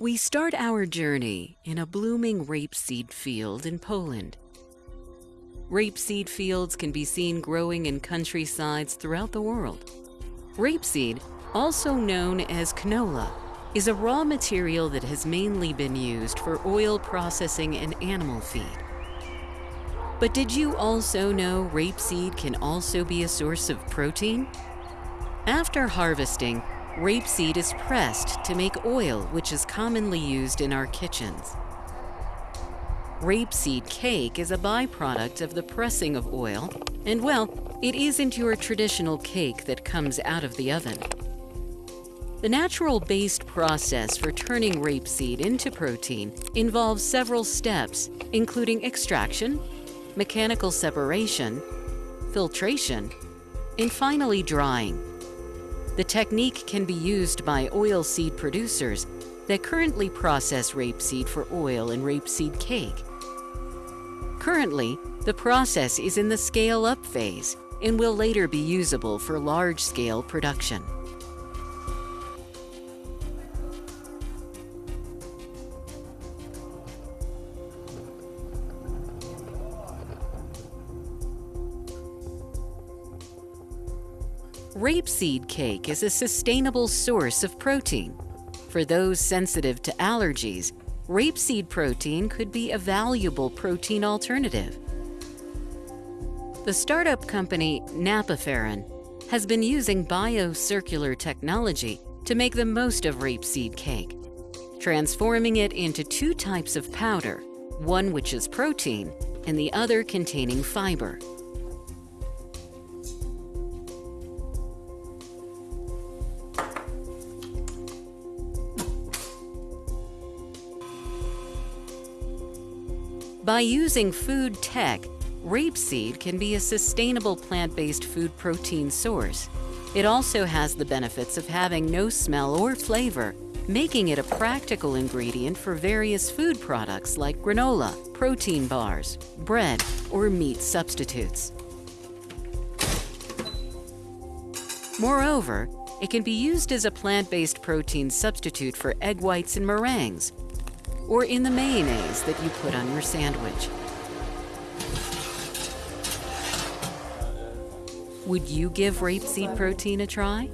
We start our journey in a blooming rapeseed field in Poland. Rapeseed fields can be seen growing in countrysides throughout the world. Rapeseed, also known as canola, is a raw material that has mainly been used for oil processing and animal feed. But did you also know rapeseed can also be a source of protein? After harvesting, Rapeseed is pressed to make oil, which is commonly used in our kitchens. Rapeseed cake is a byproduct of the pressing of oil, and well, it isn't your traditional cake that comes out of the oven. The natural-based process for turning rapeseed into protein involves several steps, including extraction, mechanical separation, filtration, and finally drying. The technique can be used by oilseed producers that currently process rapeseed for oil and rapeseed cake. Currently, the process is in the scale-up phase and will later be usable for large-scale production. Rapeseed cake is a sustainable source of protein. For those sensitive to allergies, rapeseed protein could be a valuable protein alternative. The startup company Napiferyn has been using biocircular technology to make the most of rapeseed cake, transforming it into two types of powder, one which is protein and the other containing fiber. By using food tech, rapeseed can be a sustainable plant-based food protein source. It also has the benefits of having no smell or flavor, making it a practical ingredient for various food products like granola, protein bars, bread, or meat substitutes. Moreover, it can be used as a plant-based protein substitute for egg whites and meringues, or in the mayonnaise that you put on your sandwich. Would you give rapeseed protein a try?